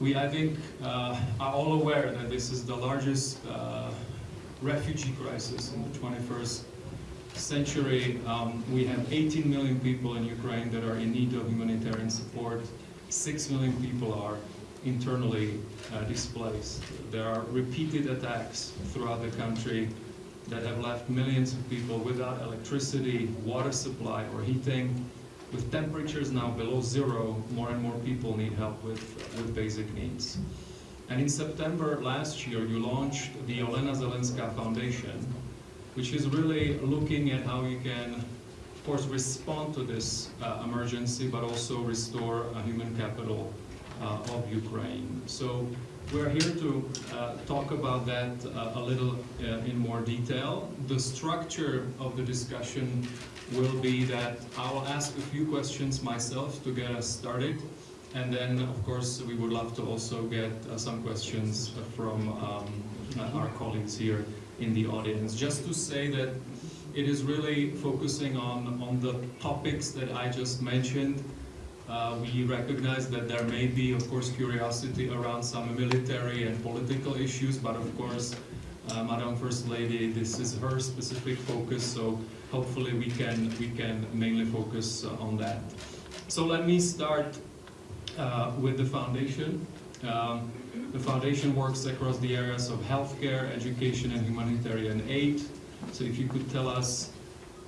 We, I think, uh, are all aware that this is the largest uh, refugee crisis in the 21st century. Um, we have 18 million people in Ukraine that are in need of humanitarian support. 6 million people are internally uh, displaced. There are repeated attacks throughout the country that have left millions of people without electricity, water supply, or heating. With temperatures now below zero, more and more people need help with, with basic needs. And in September last year, you launched the Olena Zelenska Foundation, which is really looking at how you can, of course, respond to this uh, emergency, but also restore a human capital uh, of Ukraine. So we're here to uh, talk about that uh, a little uh, in more detail. The structure of the discussion will be that I will ask a few questions myself to get us started. And then, of course, we would love to also get uh, some questions from um, our colleagues here in the audience. Just to say that it is really focusing on, on the topics that I just mentioned. Uh, we recognize that there may be, of course, curiosity around some military and political issues, but of course, uh, Madam First Lady, this is her specific focus, so hopefully we can, we can mainly focus on that. So let me start uh, with the foundation. Um, the foundation works across the areas of healthcare, education, and humanitarian aid. So if you could tell us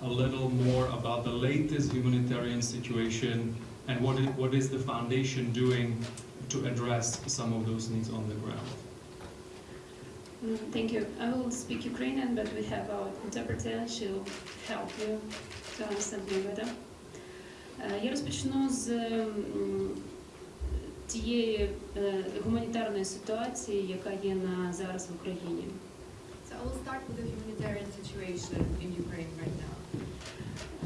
a little more about the latest humanitarian situation and what is, what is the foundation doing to address some of those needs on the ground. Mm, Thank you. I will speak Ukrainian, but we have our interpreter. She'll help you to understand me better. Е, Я розпочну з тієї е, гуманітарної ситуації, яка є на зараз в Україні. So I will start with the humanitarian situation in Ukraine right now.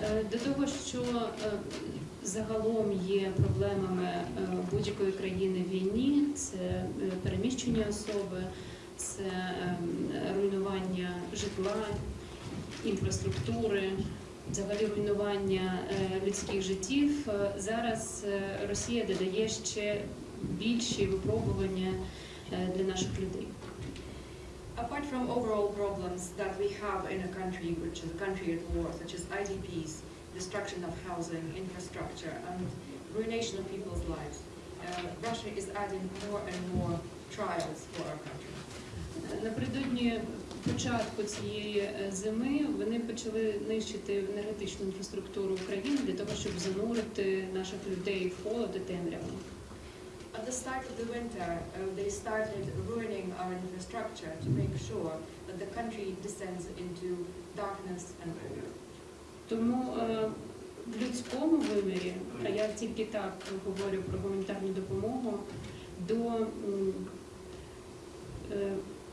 Е, До того, що е, загалом є проблемами е, будь-якої країни в війні, це е, переміщені особи, це е, руйнування житла, інфраструктури, взагалі руйнування е, людських життів. Е, Зараз е, Росія додає ще більші випробування е, для наших людей. Apart from overall problems that we have in a country which is a country at war, such as IDPs, destruction of housing, infrastructure, and ruination of people's lives, uh, Russia is adding more and more trials for our country. Напередодні початку цієї е, зими вони почали нищити енергетичну інфраструктуру України для того, щоб занурити наших людей в холод і темряву. At the start of the winter, uh, they started ruining our infrastructure to make sure that the country descends into darkness and. Тому е, в людському вимірі, а я тільки так говорю про гуманітарну допомогу, до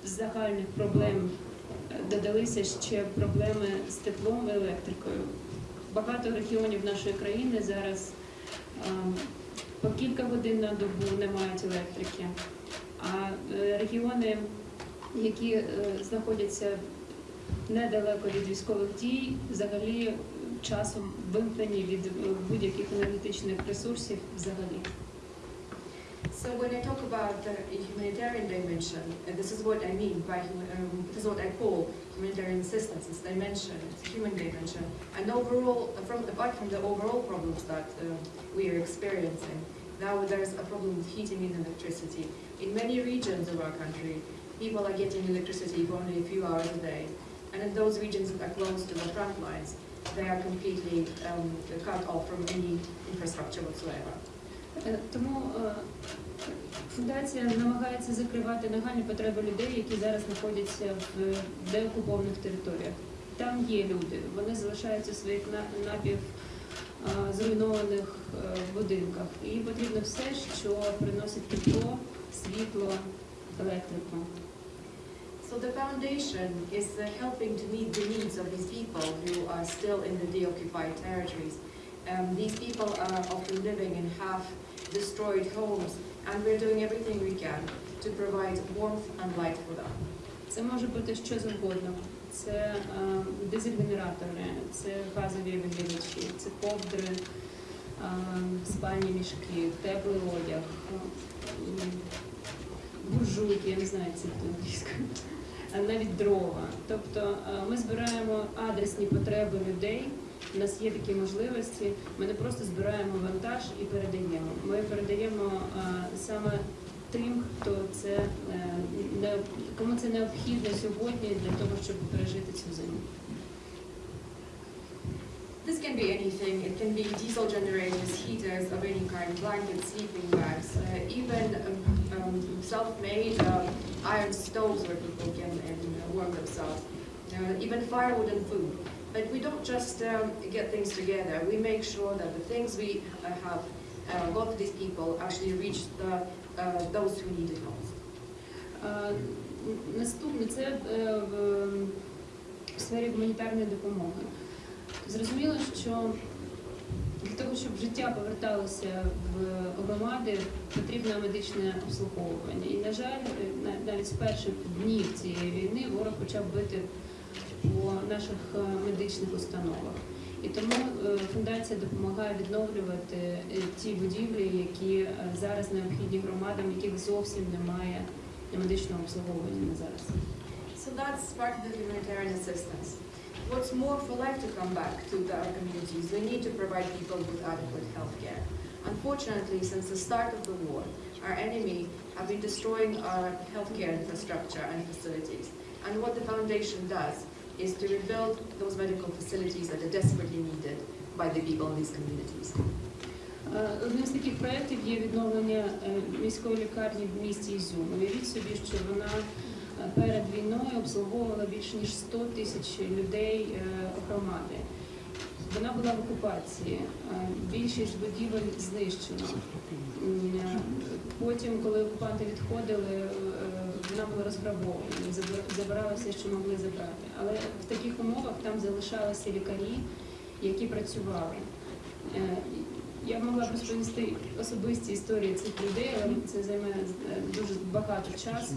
загальних проблем е, додалися ще проблеми з теплом і електрикою. Багато регіонів нашої країни зараз е, по кілька годин на добу не мають електрики. А е, регіони, які знаходяться недалеко від військових дій, взагалі часом вимкнені від будь-яких енергетичних ресурсів взагалі. So when I talk about the humanitarian dimension, and this is what I mean by um, this is what I call humanitarian assistance. It's dimension, it's human dimension, and overall, from apart from the overall problems that uh, we are experiencing, now there's a problem with heating and electricity. In many regions of our country, people are getting electricity for only a few hours a day, and in those regions that are close to the front lines, they are completely um, cut off from any infrastructure whatsoever. Е, Тому е, фундація намагається закривати нагальні потреби людей, які зараз знаходяться в деокупованих територіях. Там є люди, вони залишаються своїх напів е, зруйнованих будинках. І потрібно все, що приносить тепло, світло, електрику. So the foundation is uh, helping to meet the needs of these people who are still in the deoccupied territories. Um, these people are often living in half-destroyed homes, and we're doing everything we can to provide warmth and light for them. Це може бути що завгодно. Це е, дизель-генератори, це газові вигрівачі, це ковдри, е, спальні мішки, теплий одяг, е, буржуйки, я не знаю, це англійською, а навіть дрова. Тобто е, ми збираємо адресні потреби людей. У нас є такі можливості. Ми не просто збираємо вантаж і передаємо. Ми передаємо е, саме тим, хто це е, кому це необхідно сьогодні для того, щоб пережити цю зиму. This can be anything. It can be diesel generators, heaters of any kind, blankets, sleeping bags, uh, even um, um, self-made um, iron stoves where people can um, warm themselves, uh, even firewood and food. But we don't just um, get things together. We make sure that the things we uh, have uh, got these people actually reach the, uh, those who need it most. Е, Наступне це е, в сфері гуманітарної допомоги. Зрозуміло, що для того, щоб життя поверталося в громади, потрібно медичне обслуговування. І, на жаль, на- навіть з перших днів цієї війни ворог почав бити по наших е, медичних установах. І тому е, фундація допомагає відновлювати е, ті будівлі, які е, зараз необхідні громадам, яких зовсім немає медичного обслуговування на зараз. So that's part of the humanitarian assistance. What's more, for life to come back to the, our communities, we need to provide people with adequate health care. Unfortunately, since the start of the war, our enemy have been destroying our healthcare infrastructure and facilities. And what the foundation does is to rebuild those medical facilities that are desperately needed by the people in these communities. Е, Одним з таких проєктів є відновлення е, міської лікарні в місті Ізюм. Уявіть собі, що вона е, перед війною обслуговувала більше ніж 100 тисяч людей громади. Вона була в окупації, більшість будівель знищено. Е, Потім, коли окупанти відходили, вона була розграбована, забир- забирали все, що могли забрати. Але в таких умовах там залишалися лікарі, які працювали. Е, Я могла б розповісти особисті історії цих людей, але це займе е, дуже багато часу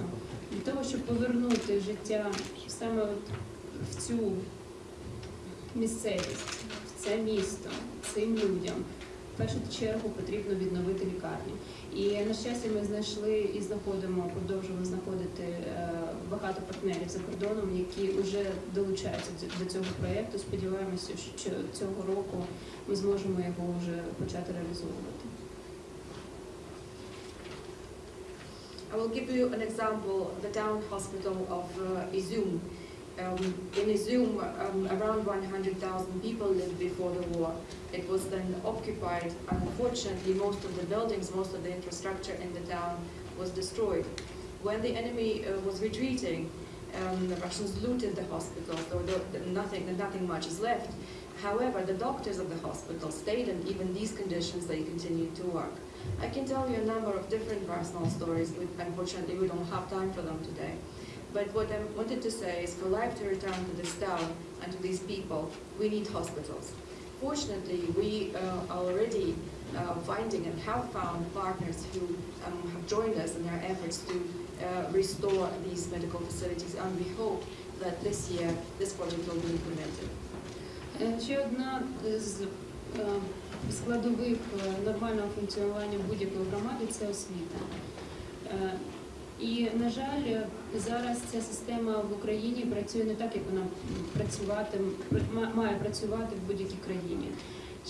для того, щоб повернути життя саме от в цю місцевість, в це місто, цим людям. Першу чергу потрібно відновити лікарню. І на щастя, ми знайшли і знаходимо, продовжуємо знаходити е, багато партнерів за кордоном, які вже долучаються до- до цього проєкту. Сподіваємося, що цього року ми зможемо його вже почати реалізовувати. I will give you an example, the town hospital of uh, Izum. Um, in Izum, um, around 100,000 people lived before the war. It was then occupied, unfortunately, most of the buildings, most of the infrastructure in the town was destroyed. When the enemy uh, was retreating, um, the Russians looted the hospital, so the, the, nothing, nothing much is left. However, the doctors of the hospital stayed, and even these conditions, they continued to work. I can tell you a number of different personal stories, but unfortunately we don't have time for them today. But what I wanted to say is for life to return to this town and to these people, we need hospitals. Fortunately, we uh, are already uh, finding and have found partners who um, have joined us in our efforts to uh, restore these medical facilities, and we hope that this year this project will be implemented. Е, Ще одна з е, складових е, нормального функціонування будь-якої громади це освіта. І, на жаль, зараз ця система в Україні працює не так, як вона працювати, має працювати в будь-якій країні.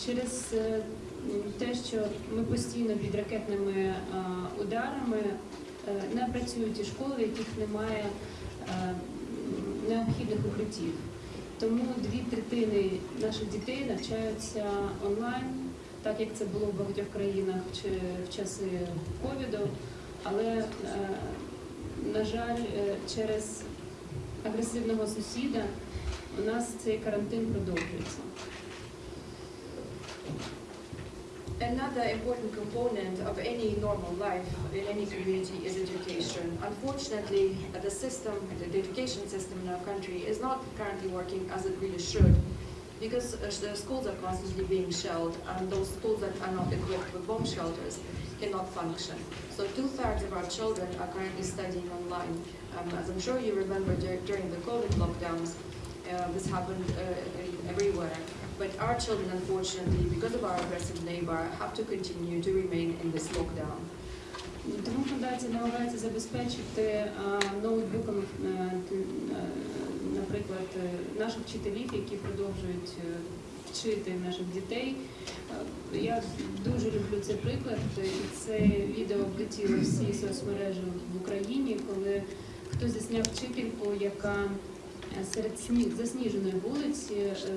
Через е, те, що ми постійно під ракетними е, ударами е, не працюють ті школи, в яких немає необхідних укриттів. Тому дві третини наших дітей навчаються онлайн, так як це було в багатьох країнах чи в часи ковіду. Але, е, на жаль, е, через агресивного сусіда у нас цей карантин продовжується. Another important component of any normal life in any community is education. Unfortunately, uh, the system, the education system in our country is not currently working as it really should because uh, the schools are constantly being shelled and those schools that are not equipped with bomb shelters cannot function. So two-thirds of our children are currently studying online. Um, as I'm sure you remember dur- during the COVID lockdowns, uh, this happened uh, everywhere. But our children, unfortunately, because of our aggressive neighbor, have to continue to remain in this lockdown. Тому фундація намагається забезпечити а, ноутбуками, е, т- е, наприклад, е, наших вчителів, які продовжують е, вчити наших дітей. Е, Я дуже люблю цей приклад. і Це відео облетіло всі соцмережі в Україні, коли хтось засняв вчительку, яка серед засніженої вулиці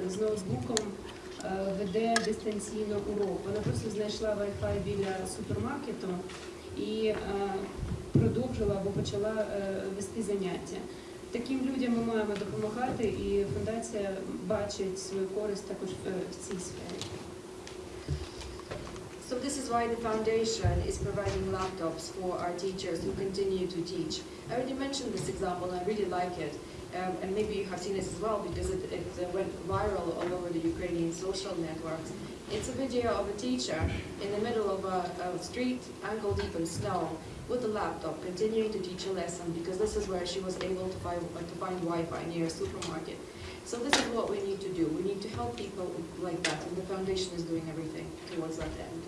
з ноутбуком веде дистанційно урок. Вона просто знайшла Wi-Fi біля супермаркету і продовжила або почала вести заняття. Таким людям ми маємо допомагати, і фундація бачить свою користь також в, цій сфері. So this is why the foundation is providing laptops for our teachers who continue to teach. I already mentioned this example, I really like it. Um, and maybe you have seen it as well because it, it uh, went viral all over the Ukrainian social networks. It's a video of a teacher in the middle of a, a street, ankle deep in snow, with a laptop, continuing to teach a lesson because this is where she was able to find, uh, to find Wi-Fi near a supermarket. So this is what we need to do. We need to help people like that, and the foundation is doing everything towards that end.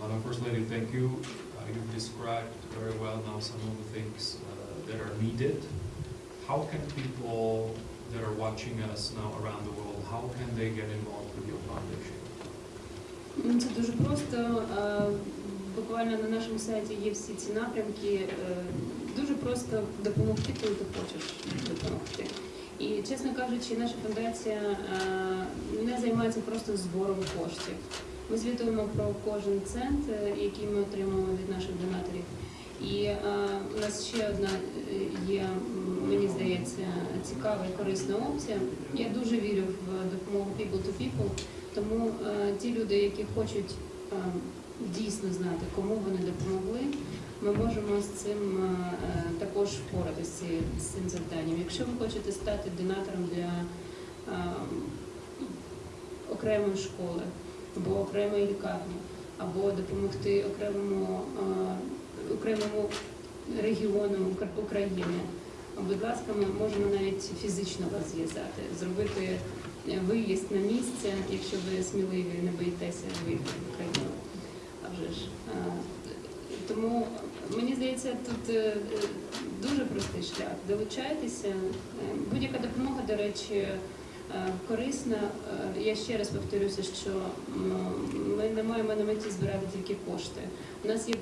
Madam First Lady, thank you. Uh, You've described very well now some of the things uh, that are needed. How can people that are watching us now around the world, how can they get involved with your foundation? Ну, Це дуже просто. Буквально на нашому сайті є всі ці напрямки. Е, Дуже просто допомогти, коли ти хочеш допомогти. І, чесно кажучи, наша фундація е, не займається просто збором коштів. Ми звітуємо про кожен цент, е, який ми отримуємо від наших донаторів. І у нас ще одна є, мені здається, цікава і корисна опція. Я дуже вірю в допомогу people to people. Тому ті люди, які хочуть е, дійсно знати, кому вони допомогли, ми можемо з цим е, також впоратися з цим завданням. Якщо ви хочете стати донатором для е, окремої школи або окремої лікарні, або допомогти окремому, е, окремому регіону України, будь ласка, ми можемо навіть фізично вас зв'язати, зробити виїзд на місце, якщо ви сміливі, не боїтеся виїхати в Україну. Вже Тому мені здається, тут е, дуже простий шлях. Долучайтеся. Е, Будь-яка допомога, до речі, е, корисна. Я ще раз повторюся, що ми не маємо на меті збирати тільки кошти. У нас є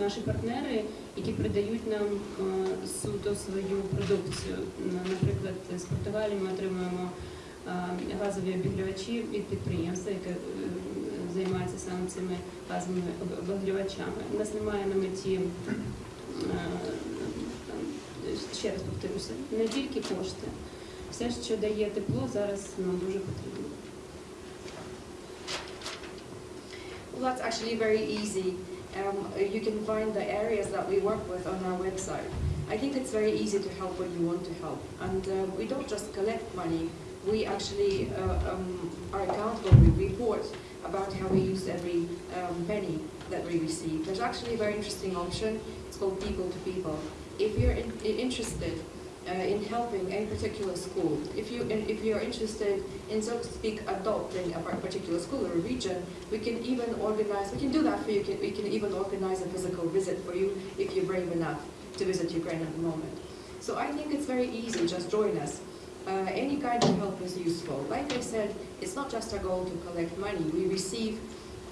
наші партнери, які придають нам суто свою продукцію. Наприклад, з Португалії ми отримуємо газові обігрівачі від підприємства, яке займається саме цими газовими об- обігрівачами. У нас немає на меті, е, там, ще раз повторюся, не тільки кошти. Все, що дає тепло, зараз нам дуже потрібно. Well, that's actually very easy. Um, you can find the areas that we work with on our website. I think it's very easy to help when you want to help. And uh, we don't just collect money, we actually uh, um, are accountable, we report about how we use every um, penny that we receive. There's actually a very interesting option, it's called People to People. If you're in, interested uh, in helping any particular school, if you if you're interested in so to speak adopting a particular school or a region, we can even organize. We can do that for you. We can even organize a physical visit for you if you're brave enough to visit Ukraine at the moment. So I think it's very easy. Just join us. Uh, any kind of help is useful. Like I said, it's not just our goal to collect money. We receive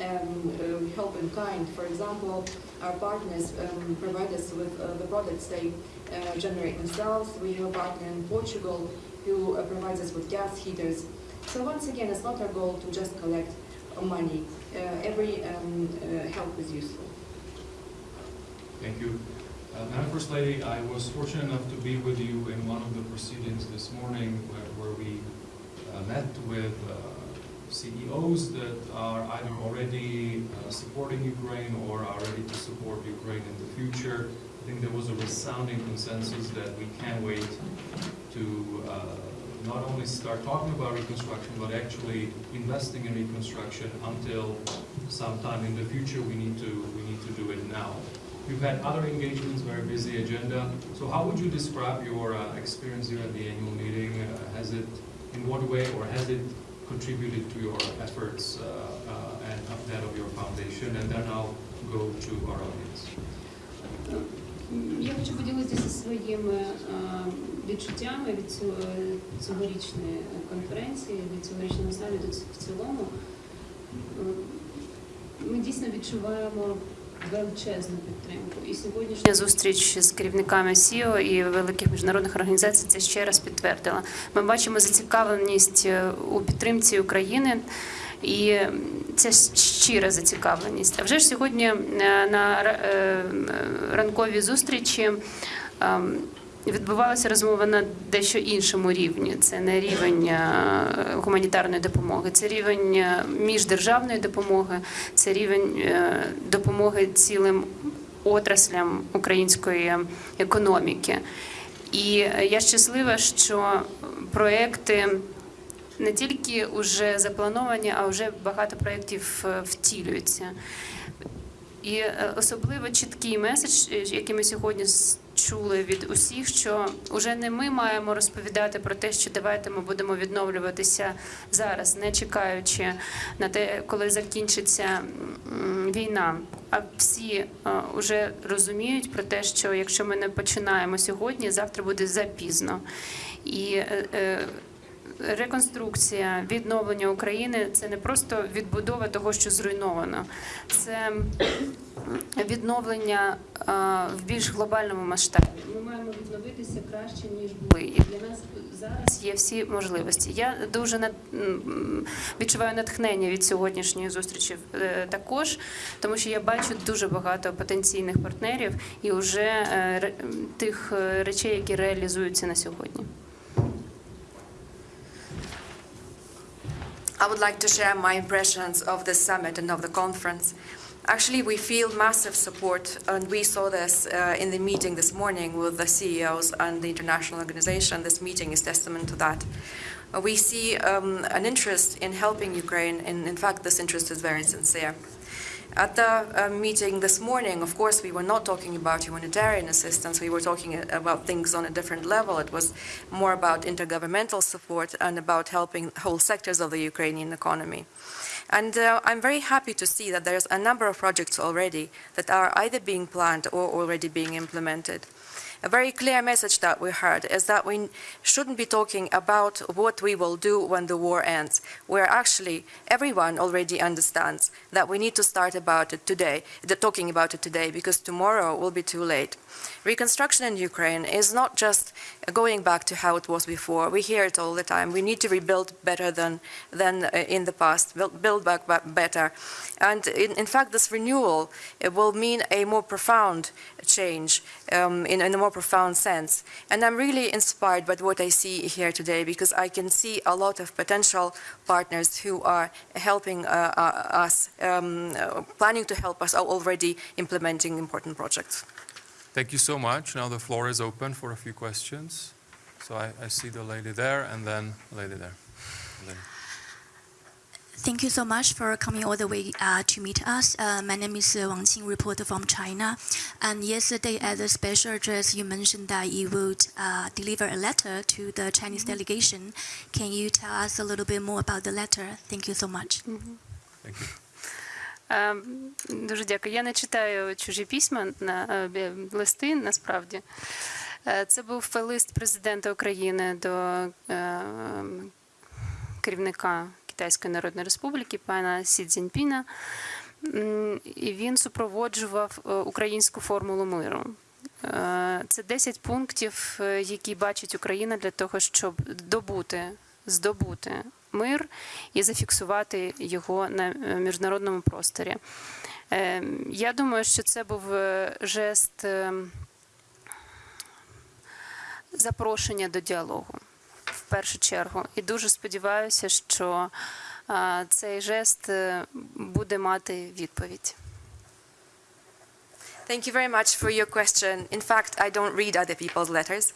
um, uh, help in kind. For example, our partners um, provide us with uh, the products they uh, generate themselves. We have a partner in Portugal who uh, provides us with gas heaters. So once again, it's not our goal to just collect money. Every um, help is useful. Thank you. Uh, Madam First Lady, I was fortunate enough to be with you in one of the proceedings this morning where, where we uh, met with uh, CEOs that are either already uh, supporting Ukraine or are ready to support Ukraine in the future. I think there was a resounding consensus that we can't wait to uh, not only start talking about reconstruction, but actually investing in reconstruction until sometime in the future. We need to we need to do it now. You've had other engagements, very busy agenda. So how would you describe your uh, experience here at the annual meeting? Uh, has it, in what way, or has it contributed to your efforts uh, uh, and of that of your foundation. And then I'll go to our audience. М, Я хочу поділитися своїми е, відчуттями від цього, цьогорічної конференції, від цьогорічного саміту в цілому. Е, Ми дійсно відчуваємо величезну підтримку. І сьогоднішня зустріч з керівниками СІО і великих міжнародних організацій це ще раз підтвердила. Ми бачимо зацікавленість е, у підтримці України. І це щира зацікавленість. А вже ж сьогодні е, на е, ранковій зустрічі ем, відбувалася розмова на дещо іншому рівні. Це не рівень е, гуманітарної допомоги, це рівень е, міждержавної допомоги, це рівень е, допомоги цілим отраслям української економіки. І я щаслива, що проекти не тільки вже заплановані, а вже багато проєктів втілюються. І особливо чіткий меседж, який ми сьогодні чули від усіх, що вже не ми маємо розповідати про те, що давайте ми будемо відновлюватися зараз, не чекаючи на те, коли закінчиться війна. А всі вже розуміють про те, що якщо ми не починаємо сьогодні, завтра буде запізно. І е, е, реконструкція, відновлення України це не просто відбудова того, що зруйновано, це відновлення в більш глобальному масштабі. Ми маємо відновитися краще ніж були. І для нас зараз є всі можливості. Я дуже над- відчуваю натхнення від сьогоднішньої зустрічі е, також, тому що я бачу дуже багато потенційних партнерів і вже е, тих е, речей, які реалізуються на сьогодні. I would like to share my impressions of the summit and of the conference. Actually, we feel massive support, and we saw this uh, in the meeting this morning with the CEOs and the international organization. This meeting is testament to that. Uh, we see um, an interest in helping Ukraine, and in fact, this interest is very sincere. At the uh, meeting this morning, of course, we were not talking about humanitarian assistance. We were talking uh, about things on a different level. It was more about intergovernmental support and about helping whole sectors of the Ukrainian economy. And uh, I'm very happy to see that there's a number of projects already that are either being planned or already being implemented. A very clear message that we heard is that we shouldn't be talking about what we will do when the war ends, where actually everyone already understands that we need to start about it today, talking about it today, because tomorrow will be too late. Reconstruction in Ukraine is not just going back to how it was before. We hear it all the time. We need to rebuild better than, than uh, in the past, build, build back better. And in, in fact, this renewal will mean a more profound change um, in, in a more profound sense. And I'm really inspired by what I see here today because I can see a lot of potential partners who are helping uh, uh, us, um, uh, planning to help us, are already implementing important projects. Thank you so much. Now the floor is open for a few questions. So I, I see the lady there and then the lady there. Lady. Thank you so much for coming all the way uh, to meet us. Uh, my name is uh, Wang Qing, reporter from China. And yesterday at the special address, you mentioned that you would uh, deliver a letter to the Chinese delegation. Can you tell us a little bit more about the letter? Thank you so much. Thank you. Е, Дуже дякую. Я не читаю чужі письма на е, бі- листи насправді. Е, Це був лист президента України до е, керівника Китайської Народної Республіки пана Сі Цзіньпіна. І він супроводжував е, українську формулу миру. Е, Це 10 пунктів, е, які бачить Україна для того, щоб добути, здобути мир і зафіксувати його на е, міжнародному просторі. Е, Я думаю, що це був жест е, запрошення до діалогу першу чергу. І дуже сподіваюся, що цей жест е, буде мати відповідь. Thank you very much for your question. In fact, I don't read other people's letters,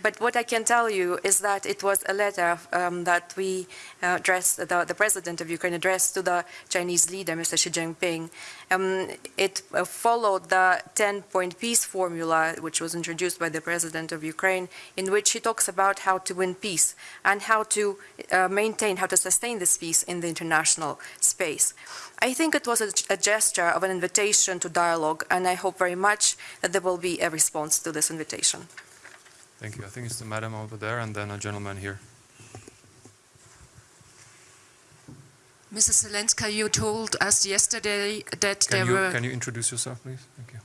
but what I can tell you is that it was a letter um, that we uh, addressed, the, the president of Ukraine addressed to the Chinese leader, Mr. Xi Jinping. Um, it uh, followed the 10-point peace formula, which was introduced by the president of Ukraine, in which he talks about how to win peace and how to uh, maintain, how to sustain this peace in the international space. I think it was a, a gesture of an invitation to dialogue, and I hope very much that there will be a response to this invitation. Thank you. I think it's the madam over there and then a gentleman here. Mrs. Zelenska, you told us yesterday that Can there you, were. can you introduce yourself, please? Thank you.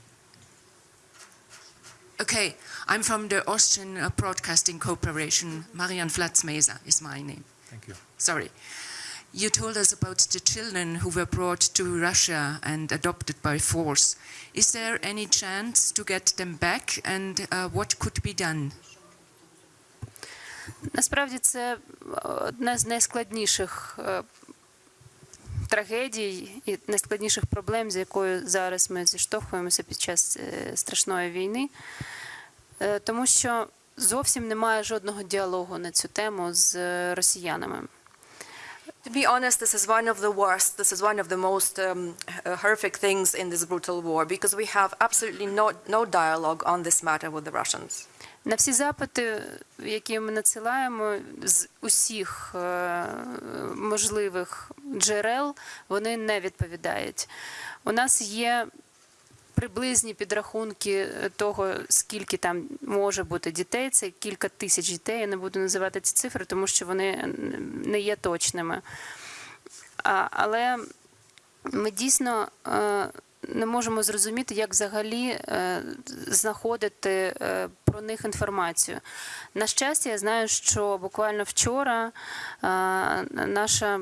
Okay, I'm from the Austrian Broadcasting Corporation. Marian Flatzmeiser is my name. Thank you. Sorry. You told us about the children who were brought to Russia and adopted by force. Is there any chance to get them back, and uh, what could be done? Насправді це одна з найскладніших е, трагедій і найскладніших проблем, з якою зараз ми зіштовхуємося під час е, страшної війни, Е, тому що зовсім немає жодного діалогу на цю тему з е, росіянами. To be honest, this is one of the worst, this is one of the most um, uh, horrific things in this brutal war because we have absolutely no, no dialogue on this matter with the Russians. На всі запити, які ми надсилаємо з усіх е, можливих джерел, вони не відповідають. У нас є приблизні підрахунки того, скільки там може бути дітей. Це кілька тисяч дітей. Я не буду називати ці цифри, тому що вони не є точними. Але ми дійсно е, не можемо зрозуміти, як взагалі е, знаходити е, про них інформацію. На щастя, я знаю, що буквально вчора е, наша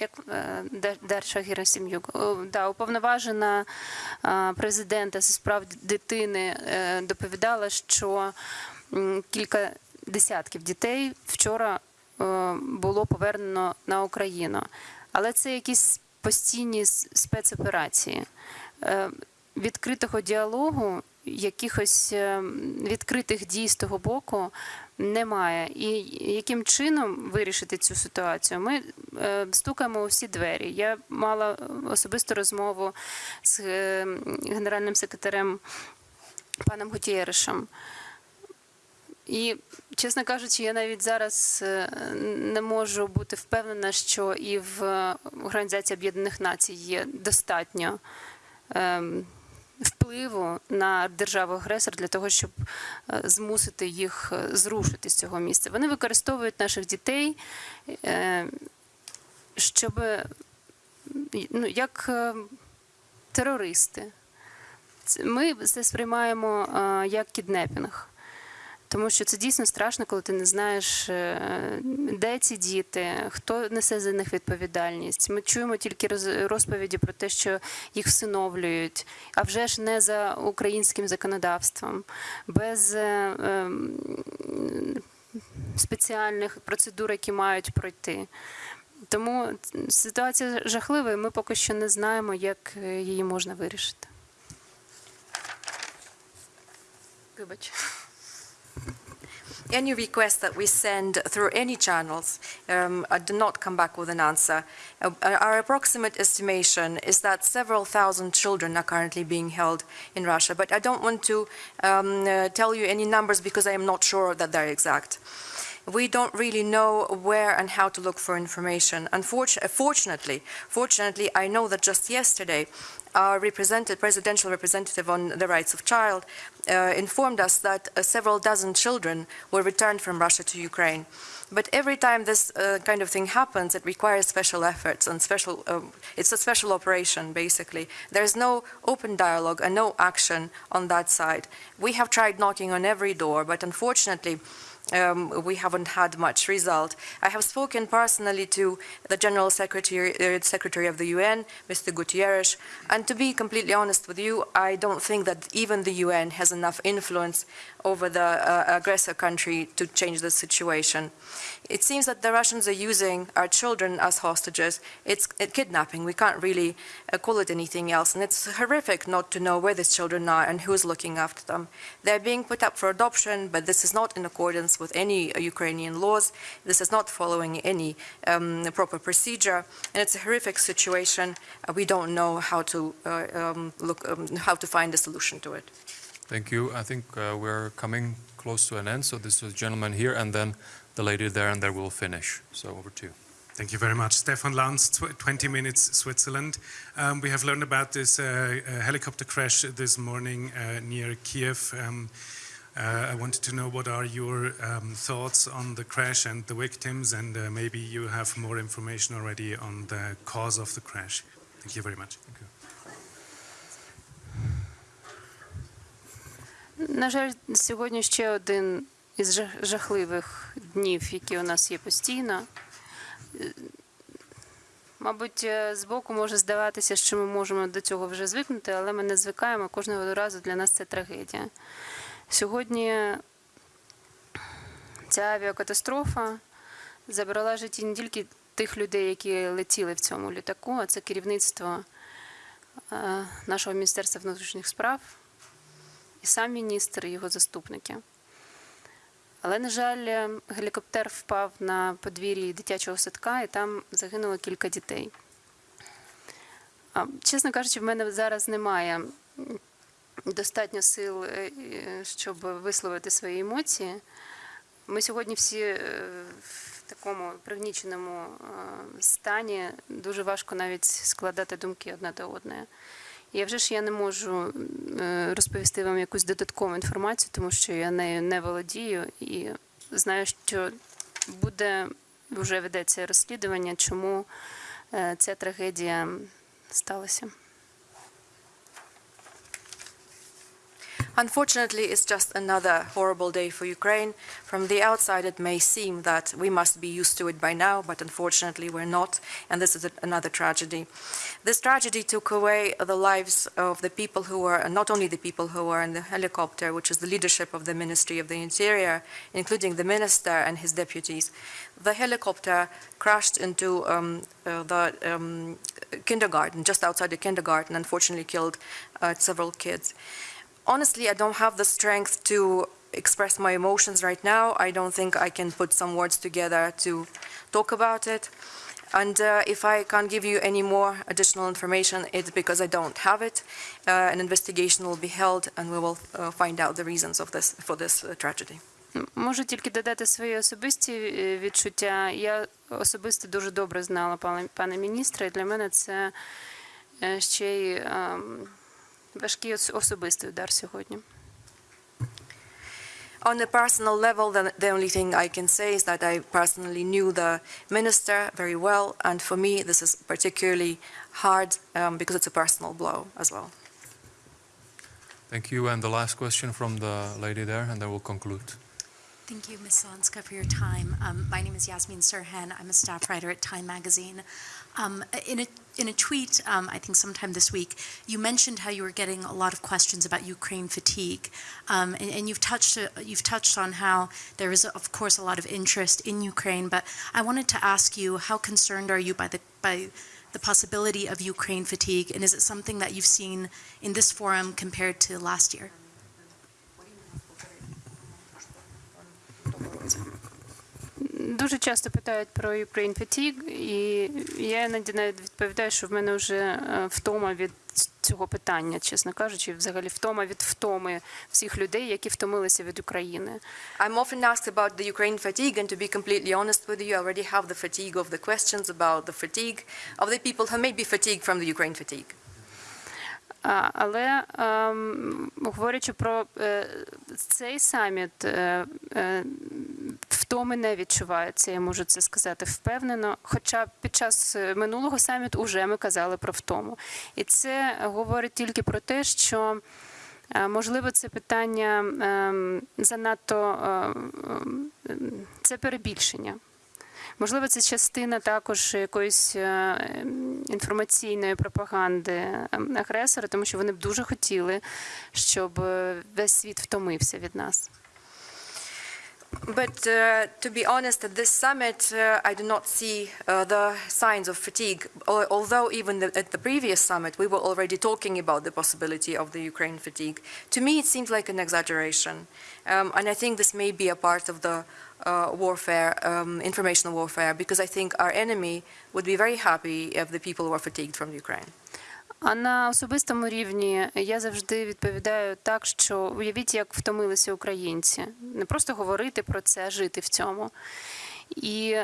як е, Дер- Дерша Герасим'юк, да, уповноважена е, президента зі справ дитини е, доповідала, що кілька десятків дітей вчора було повернено на Україну. Але це якісь постійні спецоперації. Відкритого діалогу, якихось е, відкритих дій з того боку немає. І яким чином вирішити цю ситуацію? Ми е, стукаємо у всі двері. Я мала особисту розмову з е, генеральним секретарем паном Гутєришем. І, чесно кажучи, я навіть зараз не можу бути впевнена, що і в Організації Об'єднаних Націй є достатньо ем, впливу на державу-агресор для того, щоб е, змусити їх е, зрушити з цього місця. Вони використовують наших дітей, е, щоб ну, як терористи. Ми це сприймаємо як кіднепінг. Тому що це дійсно страшно, коли ти не знаєш, е, де ці діти, хто несе за них відповідальність. Ми чуємо тільки розповіді про те, що їх всиновлюють, а вже ж не за українським законодавством, без е, ем, спеціальних процедур, які мають пройти. Тому ситуація жахлива, і ми поки що не знаємо, як е, її можна вирішити. Вибач. Any request that we send through any channels um, do not come back with an answer. Uh, our approximate estimation is that several thousand children are currently being held in Russia, but I don't want to um, uh, tell you any numbers because I am not sure that they're exact. We don't really know where and how to look for information. Unfortunately, fortunately, fortunately, I know that just yesterday, our represented, presidential representative on the rights of child uh, informed us that uh, several dozen children were returned from Russia to Ukraine. But every time this uh, kind of thing happens, it requires special efforts and special. Um, it's a special operation, basically. There is no open dialogue and no action on that side. We have tried knocking on every door, but unfortunately, um, we haven't had much result. I have spoken personally to the General Secretary, uh, Secretary of the UN, Mr. Gutierrez, and to be completely honest with you, I don't think that even the UN has enough influence over the uh, aggressor country to change the situation. It seems that the Russians are using our children as hostages. It's uh, kidnapping. We can't really uh, call it anything else. And it's horrific not to know where these children are and who's looking after them. They're being put up for adoption, but this is not in accordance with any Ukrainian laws. This is not following any um, proper procedure. And it's a horrific situation. Uh, we don't know how to uh, um, look, um, how to find a solution to it. Thank you. I think uh, we're coming close to an end. So this is the gentleman here and then the lady there, and then we'll finish. So over to you. Thank you very much. Stefan Lanz, tw 20 Minutes, Switzerland. Um, we have learned about this uh, uh, helicopter crash this morning uh, near Kiev. Um, uh, I wanted to know what are your um, thoughts on the crash and the victims, and uh, maybe you have more information already on the cause of the crash. Thank you very much. На жаль, сьогодні ще один із жахливих днів, які у нас є постійно. Е, Мабуть, е, збоку може здаватися, що ми можемо до цього вже звикнути, але ми не звикаємо. Кожного разу для нас це трагедія. Сьогодні ця авіакатастрофа забрала житті не тільки тих людей, які летіли в цьому літаку, а це керівництво е, нашого Міністерства внутрішніх справ і сам міністр, і його заступники. Але, на жаль, гелікоптер впав на подвір'ї дитячого садка, і там загинуло кілька дітей. Чесно кажучи, в мене зараз немає достатньо сил, е, щоб висловити свої емоції. Ми сьогодні всі е, в такому пригніченому е, стані, дуже важко навіть складати думки одна до одної. І вже ж я не можу розповісти вам якусь додаткову інформацію, тому що я нею не володію і знаю, що буде вже ведеться розслідування, чому ця трагедія сталася. Unfortunately, it's just another horrible day for Ukraine. From the outside, it may seem that we must be used to it by now, but unfortunately, we're not, and this is a- another tragedy. This tragedy took away the lives of the people who were, not only the people who were in the helicopter, which is the leadership of the Ministry of the Interior, including the minister and his deputies. The helicopter crashed into um, uh, the um, kindergarten, just outside the kindergarten, unfortunately killed uh, several kids honestly, I don't have the strength to express my emotions right now. I don't think I can put some words together to talk about it. And uh, if I can't give you any more additional information, it's because I don't have it. Uh, an investigation will be held, and we will uh, find out the reasons of this for this uh, tragedy. М, Можу тільки додати свої особисті е, відчуття. Я особисто дуже добре знала пана, пана міністра, і для мене це е, ще й ем, важкий ос- особистий удар сьогодні. On a personal level, the, the only thing I can say is that I personally knew the minister very well, and for me, this is particularly hard um, because it's a personal blow as well. Thank you. And the last question from the lady there, and then we'll conclude. Thank you, Ms. Zelenska, for your time. Um, my name is Yasmin Sirhan. I'm a staff writer at Time Magazine. Um, in, a, in a tweet, um, I think sometime this week, you mentioned how you were getting a lot of questions about Ukraine fatigue, um, and, and you've touched uh, you've touched on how there is, of course, a lot of interest in Ukraine. But I wanted to ask you, how concerned are you by the by the possibility of Ukraine fatigue, and is it something that you've seen in this forum compared to last year? Дуже часто питають про Ukraine Fatigue, і я іноді навіть відповідаю, що в мене вже е, втома від цього питання, чесно кажучи, взагалі втома від втоми всіх людей, які втомилися від України. I'm often asked about the Ukraine fatigue, and to be completely honest with you, I already have the fatigue of the questions about the fatigue of the people who may be fatigued from the Ukraine fatigue. Але ем, говорячи про е, цей саміт, е, е, втоми не відчувається, я можу це сказати впевнено. Хоча під час минулого саміту вже ми казали про втому. І це говорить тільки про те, що Можливо, це питання ем, занадто ем, це перебільшення. Можливо, це частина також якоїсь е, ем, інформаційної пропаганди ем, агресора, тому що вони б дуже хотіли, щоб е, весь світ втомився від нас. But uh, to be honest, at this summit, uh, I do not see uh, the signs of fatigue. Although even the, at the previous summit, we were already talking about the possibility of the Ukraine fatigue. To me, it seems like an exaggeration, um, and I think this may be a part of the uh, warfare, um, informational warfare, because I think our enemy would be very happy if the people were fatigued from Ukraine. А на особистому рівні я завжди відповідаю так, що уявіть, як втомилися українці. Не просто говорити про це, а жити в цьому. І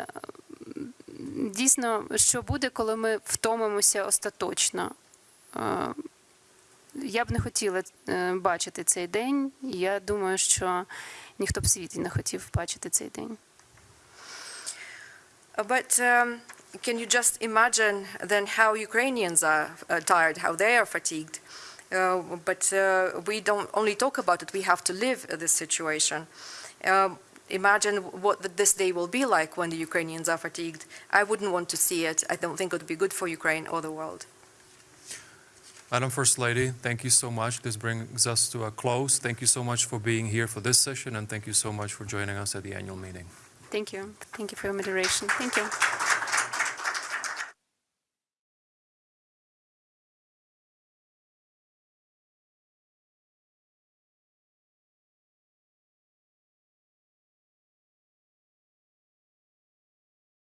дійсно, що буде, коли ми втомимося остаточно? Е, Я б не хотіла е, бачити цей день. і Я думаю, що ніхто б в світі не хотів бачити цей день. Uh, But um, can you just imagine then how Ukrainians are uh, tired, how they are fatigued? Uh, but uh, we don't only talk about it, we have to live uh, this situation. Um, imagine what th- this day will be like when the Ukrainians are fatigued. I wouldn't want to see it. I don't think it would be good for Ukraine or the world. Madam First Lady, thank you so much. This brings us to a close. Thank you so much for being here for this session, and thank you so much for joining us at the annual meeting. Thank you. Thank you for your moderation. Thank you.